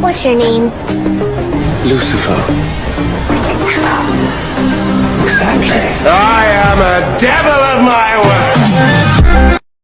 What's your name? Lucifer. Exactly. I am a devil of my word.